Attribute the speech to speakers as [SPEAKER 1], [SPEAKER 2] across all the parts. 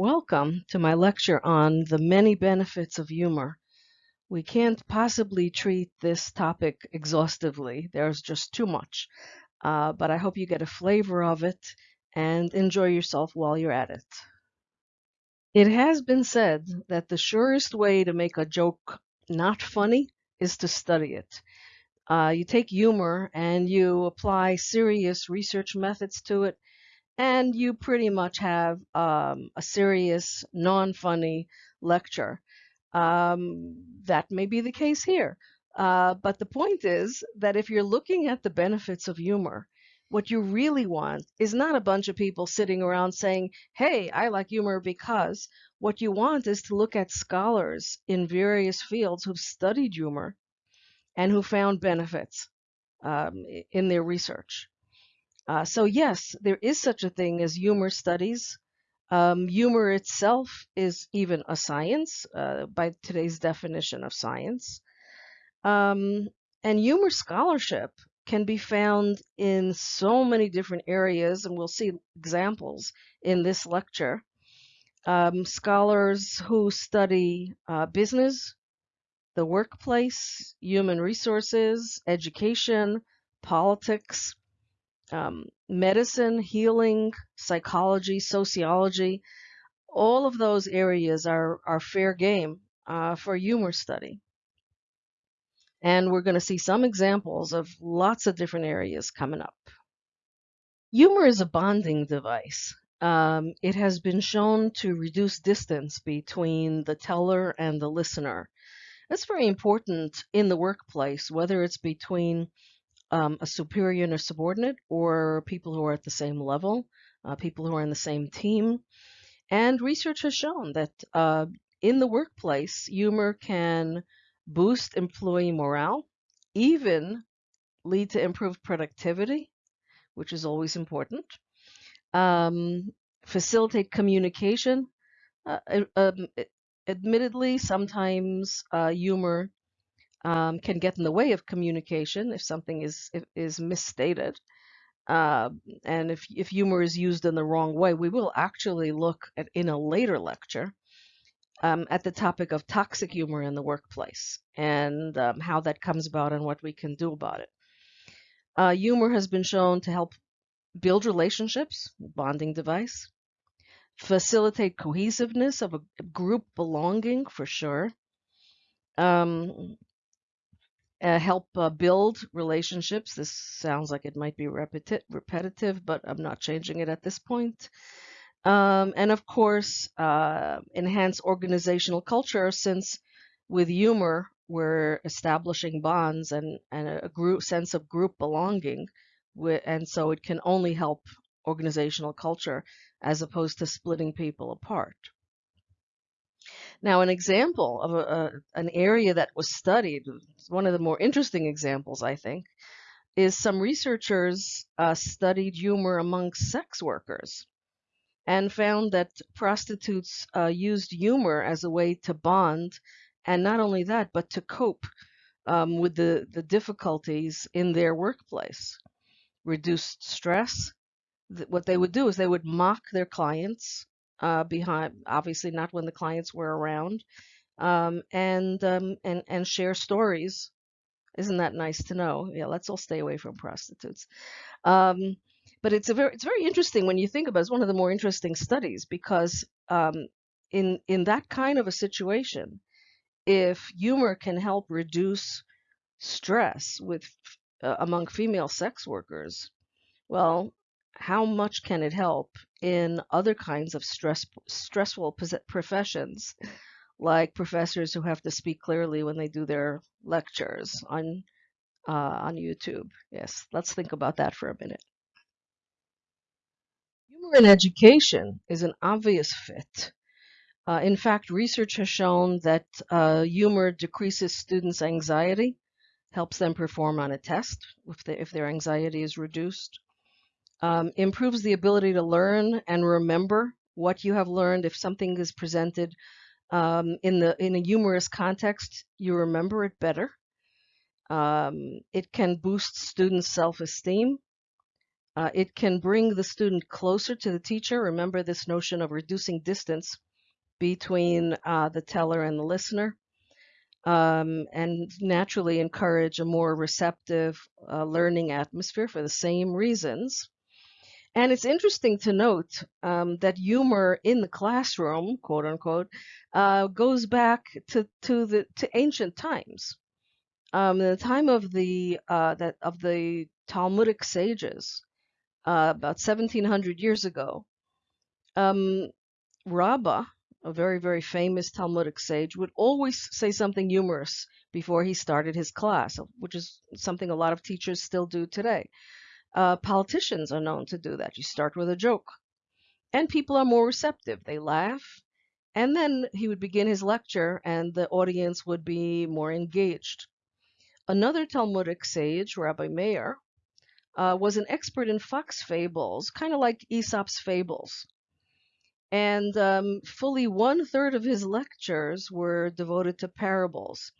[SPEAKER 1] Welcome to my lecture on the many benefits of humor. We can't possibly treat this topic exhaustively. There's just too much. Uh, but I hope you get a flavor of it and enjoy yourself while you're at it. It has been said that the surest way to make a joke not funny is to study it. Uh, you take humor and you apply serious research methods to it, and you pretty much have um, a serious, non funny lecture. Um, that may be the case here. Uh, but the point is that if you're looking at the benefits of humor, what you really want is not a bunch of people sitting around saying, hey, I like humor because. What you want is to look at scholars in various fields who've studied humor and who found benefits um, in their research. Uh, so yes, there is such a thing as humor studies. Um, humor itself is even a science uh, by today's definition of science. Um, and humor scholarship can be found in so many different areas, and we'll see examples in this lecture. Um, scholars who study uh, business, the workplace, human resources, education, politics, um, medicine, healing, psychology, sociology, all of those areas are, are fair game uh, for humor study. And we're going to see some examples of lots of different areas coming up. Humor is a bonding device. Um, it has been shown to reduce distance between the teller and the listener. That's very important in the workplace, whether it's between um, a superior and a subordinate, or people who are at the same level, uh, people who are in the same team. And research has shown that uh, in the workplace, humor can boost employee morale, even lead to improved productivity, which is always important, um, facilitate communication. Uh, um, admittedly, sometimes uh, humor um, can get in the way of communication if something is is misstated. Uh, and if, if humor is used in the wrong way, we will actually look at in a later lecture um, at the topic of toxic humor in the workplace and um, how that comes about and what we can do about it. Uh, humor has been shown to help build relationships, bonding device, facilitate cohesiveness of a group belonging for sure, um, uh, help uh, build relationships. This sounds like it might be repeti repetitive, but I'm not changing it at this point. Um, and of course, uh, enhance organizational culture since with humor, we're establishing bonds and, and a group sense of group belonging. And so it can only help organizational culture as opposed to splitting people apart. Now, an example of a, a, an area that was studied, one of the more interesting examples, I think, is some researchers uh, studied humor among sex workers and found that prostitutes uh, used humor as a way to bond, and not only that, but to cope um, with the, the difficulties in their workplace. Reduced stress. What they would do is they would mock their clients uh, behind, obviously not when the clients were around, um, and um, and and share stories. Isn't that nice to know? Yeah, let's all stay away from prostitutes. Um, but it's a very it's very interesting when you think about it. It's one of the more interesting studies because um, in in that kind of a situation, if humor can help reduce stress with uh, among female sex workers, well, how much can it help in other kinds of stress stressful professions, like professors who have to speak clearly when they do their lectures on uh, on YouTube? Yes, let's think about that for a minute. Humor in education is an obvious fit. Uh, in fact, research has shown that uh, humor decreases students' anxiety, helps them perform on a test if, they, if their anxiety is reduced, um, improves the ability to learn and remember what you have learned. If something is presented um, in the in a humorous context, you remember it better. Um, it can boost students' self-esteem. Uh, it can bring the student closer to the teacher. Remember this notion of reducing distance between uh, the teller and the listener, um, and naturally encourage a more receptive uh, learning atmosphere for the same reasons. And it's interesting to note um, that humor in the classroom, quote unquote, uh, goes back to, to the to ancient times. Um, the time of the uh, that of the Talmudic sages, uh, about 1700 years ago, um, a very, very famous Talmudic sage, would always say something humorous before he started his class, which is something a lot of teachers still do today. Uh, politicians are known to do that. You start with a joke, and people are more receptive. They laugh, and then he would begin his lecture, and the audience would be more engaged. Another Talmudic sage, Rabbi Meir, uh, was an expert in fox fables, kind of like Aesop's fables. And um, fully one third of his lectures were devoted to parables.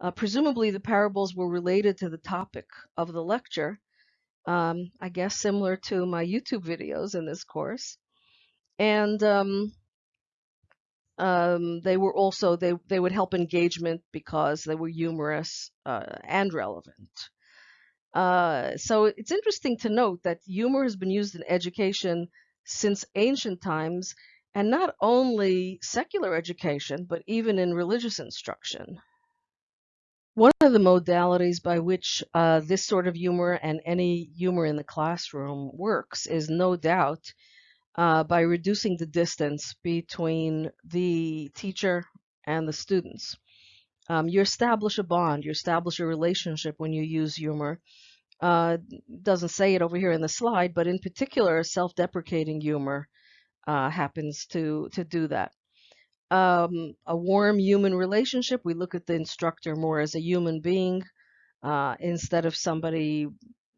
[SPEAKER 1] Uh, presumably, the parables were related to the topic of the lecture, um, I guess similar to my YouTube videos in this course. And um, um, they were also, they, they would help engagement because they were humorous uh, and relevant. Uh, so it's interesting to note that humor has been used in education since ancient times, and not only secular education, but even in religious instruction. One of the modalities by which uh, this sort of humor and any humor in the classroom works is no doubt uh, by reducing the distance between the teacher and the students. Um, you establish a bond, you establish a relationship when you use humor. Uh, doesn't say it over here in the slide, but in particular, self-deprecating humor uh, happens to to do that. Um, a warm human relationship. We look at the instructor more as a human being uh, instead of somebody,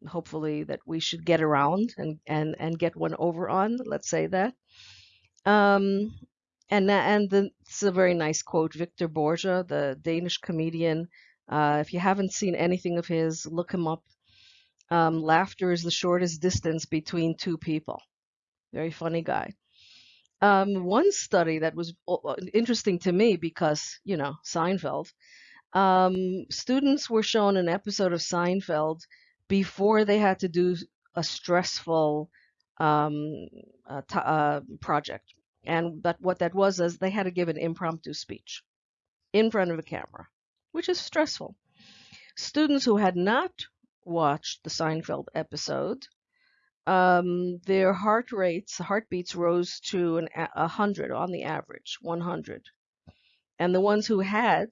[SPEAKER 1] hopefully, that we should get around and and and get one over on. Let's say that. Um, and and the, it's a very nice quote. Victor Borge, the Danish comedian. Uh, if you haven't seen anything of his, look him up. Um, laughter is the shortest distance between two people. Very funny guy. Um, one study that was interesting to me because, you know, Seinfeld, um, students were shown an episode of Seinfeld before they had to do a stressful um, uh, uh, project. And that what that was is they had to give an impromptu speech in front of a camera, which is stressful. Students who had not watched the Seinfeld episode um, their heart rates, heartbeats rose to an, 100 on the average, 100. And the ones who had,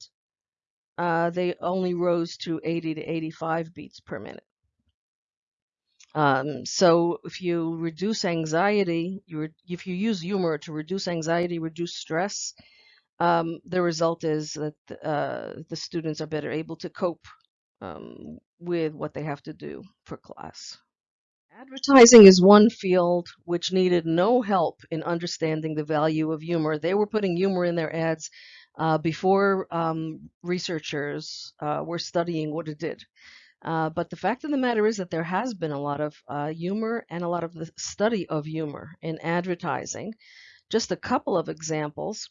[SPEAKER 1] uh, they only rose to 80 to 85 beats per minute. Um, so if you reduce anxiety, you if you use humor to reduce anxiety, reduce stress, um, the result is that uh, the students are better able to cope um, with what they have to do for class. Advertising is one field which needed no help in understanding the value of humor. They were putting humor in their ads uh, before um, researchers uh, were studying what it did. Uh, but the fact of the matter is that there has been a lot of uh, humor and a lot of the study of humor in advertising. Just a couple of examples.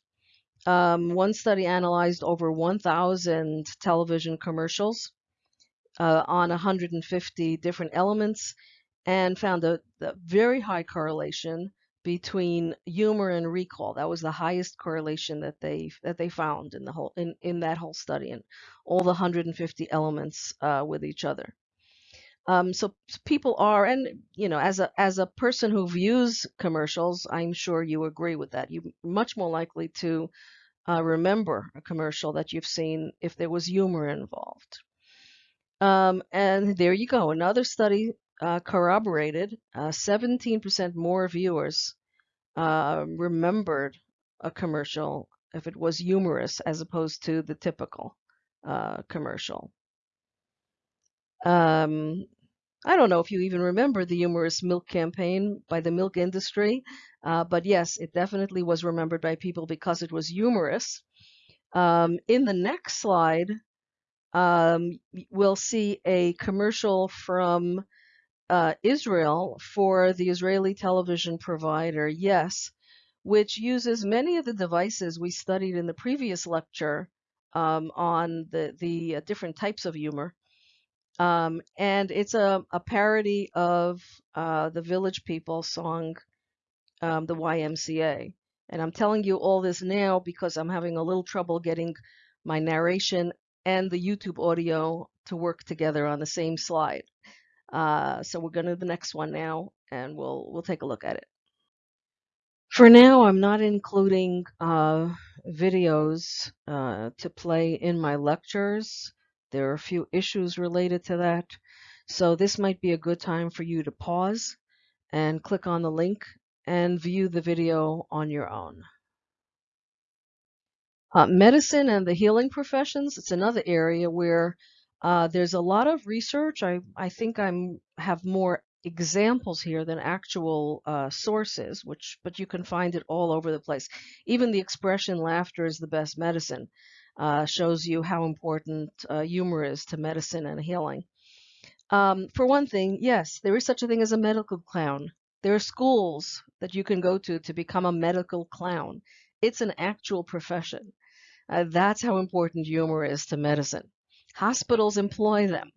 [SPEAKER 1] Um, one study analyzed over 1,000 television commercials uh, on 150 different elements and found a, a, very high correlation between humor and recall. That was the highest correlation that they that they found in the whole in, in that whole study and all the 150 elements uh, with each other. Um, so people are, and you know, as a as a person who views commercials, I'm sure you agree with that. You're much more likely to uh, remember a commercial that you've seen if there was humor involved. Um, and there you go, another study uh, corroborated, 17% uh, more viewers uh, remembered a commercial if it was humorous as opposed to the typical uh, commercial. Um, I don't know if you even remember the humorous milk campaign by the milk industry, uh, but yes, it definitely was remembered by people because it was humorous. Um, in the next slide, um, we'll see a commercial from uh, Israel for the Israeli television provider Yes, which uses many of the devices we studied in the previous lecture um, on the, the uh, different types of humor. Um, and it's a, a parody of uh, the Village People song, um, the YMCA. And I'm telling you all this now because I'm having a little trouble getting my narration and the YouTube audio to work together on the same slide. Uh, so we're going to the next one now, and we'll we'll take a look at it. For now, I'm not including uh, videos uh, to play in my lectures. There are a few issues related to that. So this might be a good time for you to pause and click on the link and view the video on your own. Uh, medicine and the healing professions, it's another area where uh, there's a lot of research. I, I think I'm have more examples here than actual uh, sources, which but you can find it all over the place. Even the expression "laughter is the best medicine" uh, shows you how important uh, humor is to medicine and healing. Um, for one thing, yes, there is such a thing as a medical clown. There are schools that you can go to to become a medical clown. It's an actual profession. Uh, that's how important humor is to medicine. Hospitals employ them.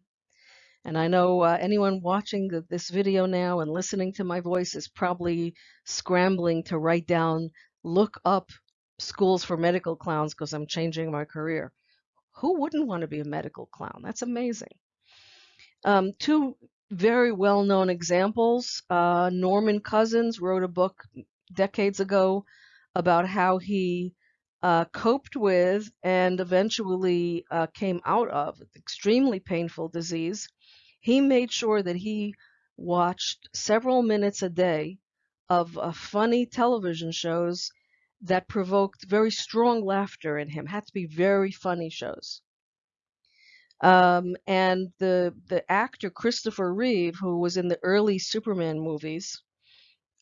[SPEAKER 1] And I know uh, anyone watching this video now and listening to my voice is probably scrambling to write down, look up schools for medical clowns because I'm changing my career. Who wouldn't want to be a medical clown? That's amazing. Um, two very well-known examples. Uh, Norman Cousins wrote a book decades ago about how he uh, coped with and eventually uh, came out of extremely painful disease, he made sure that he watched several minutes a day of uh, funny television shows that provoked very strong laughter in him. Had to be very funny shows. Um, and the the actor Christopher Reeve, who was in the early Superman movies,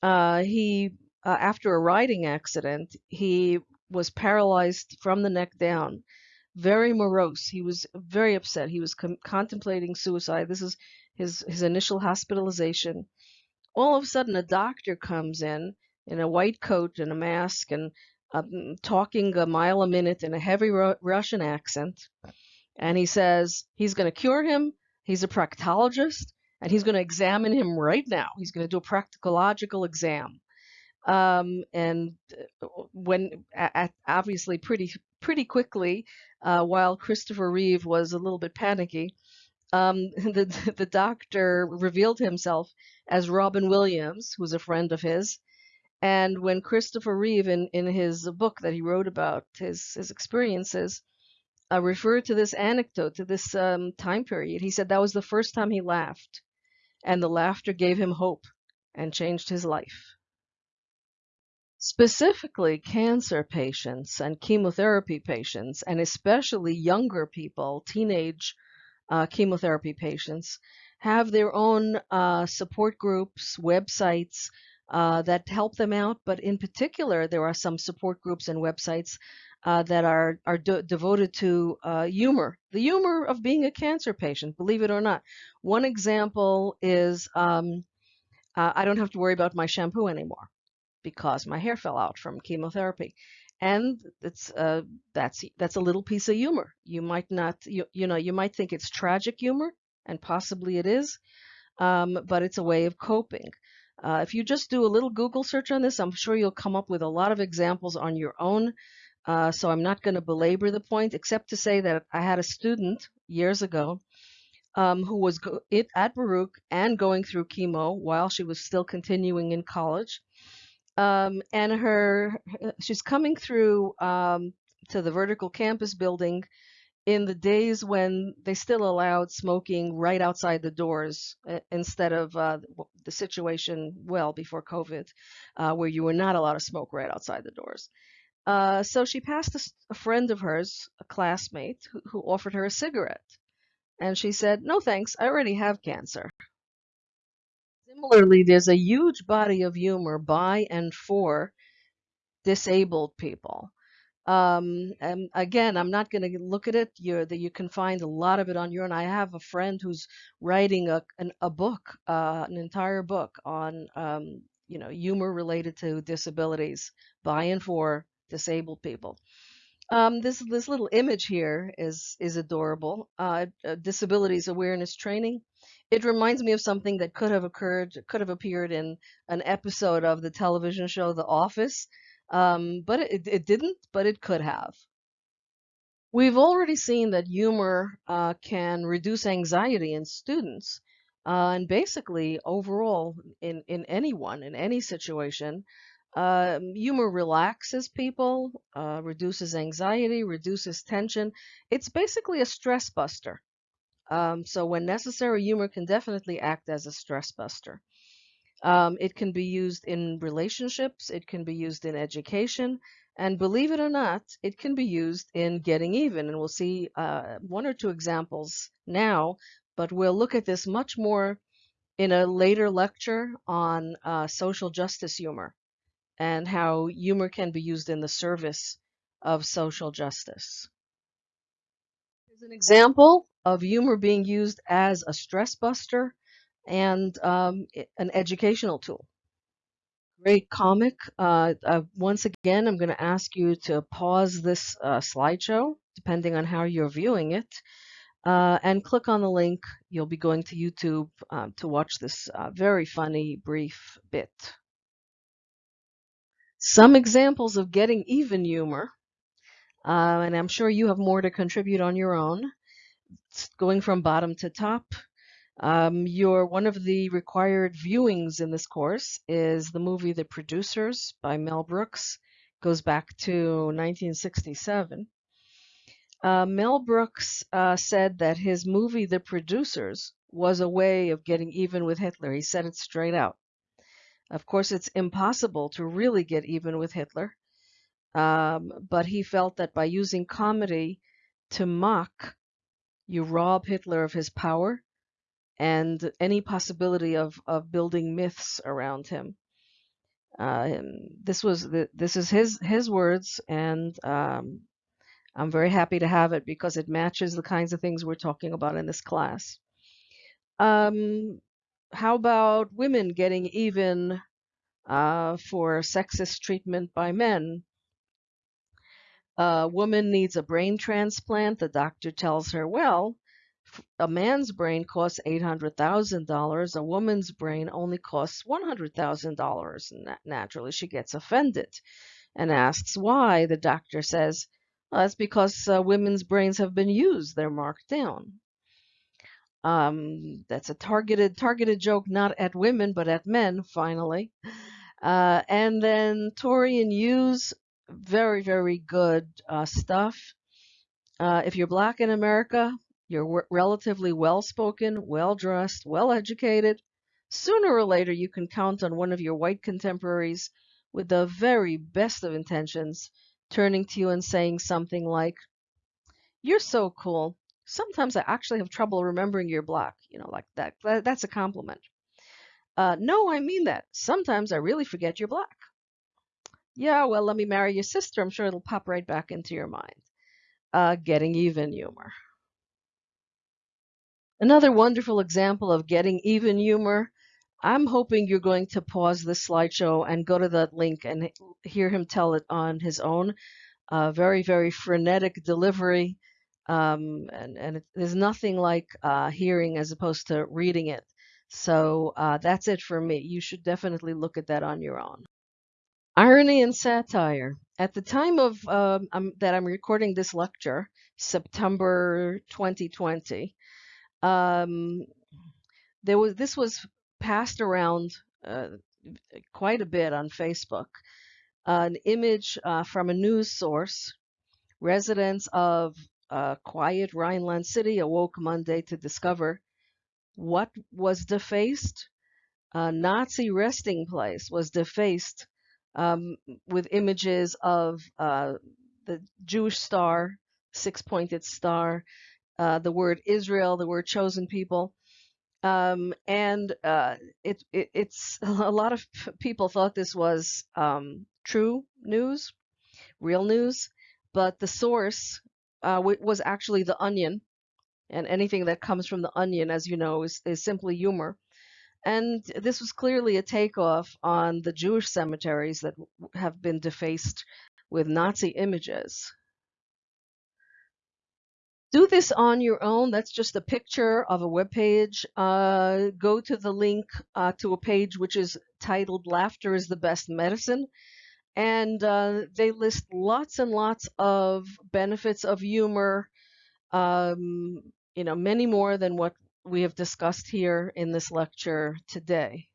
[SPEAKER 1] uh, he uh, after a riding accident, he was paralyzed from the neck down, very morose. He was very upset. He was contemplating suicide. This is his, his initial hospitalization. All of a sudden, a doctor comes in in a white coat and a mask and um, talking a mile a minute in a heavy Ru Russian accent. And he says he's going to cure him. He's a proctologist and he's going to examine him right now. He's going to do a proctological exam um, and uh, when obviously pretty pretty quickly, uh, while Christopher Reeve was a little bit panicky, um, the the doctor revealed himself as Robin Williams, who's a friend of his. And when Christopher Reeve, in, in his book that he wrote about his his experiences, uh, referred to this anecdote to this um, time period, he said that was the first time he laughed, and the laughter gave him hope and changed his life. Specifically, cancer patients and chemotherapy patients, and especially younger people, teenage uh, chemotherapy patients, have their own uh, support groups, websites uh, that help them out. But in particular, there are some support groups and websites uh, that are, are de devoted to uh, humor, the humor of being a cancer patient, believe it or not. One example is um, uh, I don't have to worry about my shampoo anymore because my hair fell out from chemotherapy. And it's uh, that's that's a little piece of humor. You might not you, you know you might think it's tragic humor, and possibly it is, um, but it's a way of coping. Uh, if you just do a little Google search on this, I'm sure you'll come up with a lot of examples on your own. Uh, so I'm not going to belabor the point, except to say that I had a student years ago um, who was at Baruch and going through chemo while she was still continuing in college um, and her she's coming through um, to the vertical campus building in the days when they still allowed smoking right outside the doors uh, instead of uh, the situation well before COVID, uh, where you were not allowed to smoke right outside the doors. Uh, so she passed a, a, friend of hers, a classmate, who, who offered her a cigarette. And she said, No thanks, I already have cancer. Similarly, there's a huge body of humor by and for disabled people. Um, and again, I'm not going to look at it. you that you can find a lot of it on your own. I have a friend who's writing a an, a book, uh, an entire book on um, you know humor related to disabilities by and for disabled people. Um, this this little image here is is adorable. Uh, uh, disabilities awareness training. It reminds me of something that could have occurred, could have appeared in an episode of the television show The Office, um, but it, it didn't, but it could have. We've already seen that humor uh, can reduce anxiety in students, uh, and basically overall in, in anyone, in any situation. Uh, humor relaxes people, uh, reduces anxiety, reduces tension. It's basically a stress buster. Um, so when necessary, humor can definitely act as a stress buster. Um, it can be used in relationships, it can be used in education, and believe it or not, it can be used in getting even. And we'll see uh, one or two examples now, but we'll look at this much more in a later lecture on uh, social justice humor and how humor can be used in the service of social justice. Here's an example of humor being used as a stress buster and um, an educational tool. Great comic. Uh, uh, once again, I'm going to ask you to pause this uh, slideshow, depending on how you're viewing it, uh, and click on the link. You'll be going to YouTube um, to watch this uh, very funny, brief bit. Some examples of getting even humor, uh, and I'm sure you have more to contribute on your own. It's going from bottom to top, um, your one of the required viewings in this course is the movie The Producers by Mel Brooks. Goes back to 1967. Uh, Mel Brooks uh, said that his movie The Producers was a way of getting even with Hitler. He said it straight out. Of course, it's impossible to really get even with Hitler, um, but he felt that by using comedy to mock, you rob Hitler of his power and any possibility of, of building myths around him. Uh, this was the, this is his his words, and um, I'm very happy to have it because it matches the kinds of things we're talking about in this class. Um, how about women getting even uh, for sexist treatment by men? A woman needs a brain transplant. The doctor tells her, well, a man's brain costs $800,000. A woman's brain only costs $100,000. Naturally, she gets offended and asks why. The doctor says, well, that's because uh, women's brains have been used. They're marked down. Um, that's a targeted targeted joke, not at women, but at men, finally. Uh, and then Tori and Hughes, very, very good uh, stuff. Uh, if you're black in America, you're relatively well spoken, well dressed, well educated. Sooner or later, you can count on one of your white contemporaries with the very best of intentions turning to you and saying something like, You're so cool. Sometimes I actually have trouble remembering your block. You know, like that. That's a compliment. Uh, no, I mean that. Sometimes I really forget your block. Yeah, well, let me marry your sister. I'm sure it'll pop right back into your mind. Uh, getting even humor. Another wonderful example of getting even humor. I'm hoping you're going to pause this slideshow and go to that link and hear him tell it on his own. Uh, very, very frenetic delivery. Um, and, and it, there's nothing like uh, hearing as opposed to reading it. So uh, that's it for me. You should definitely look at that on your own. Irony and satire. At the time of um, that I'm recording this lecture, September 2020, um, there was this was passed around uh, quite a bit on Facebook. An image uh, from a news source. Residents of uh, quiet Rhineland City awoke Monday to discover what was defaced. A Nazi resting place was defaced um, with images of uh, the Jewish star, six-pointed star, uh, the word Israel, the word chosen people. Um, and uh, it, it, it's a lot of people thought this was um, true news, real news. but the source uh, was actually the onion, and anything that comes from the onion, as you know, is, is simply humor. And this was clearly a takeoff on the Jewish cemeteries that have been defaced with Nazi images. Do this on your own. That's just a picture of a web page. Uh, go to the link uh, to a page which is titled Laughter is the Best Medicine. And uh, they list lots and lots of benefits of humor, um, you know, many more than what we have discussed here in this lecture today.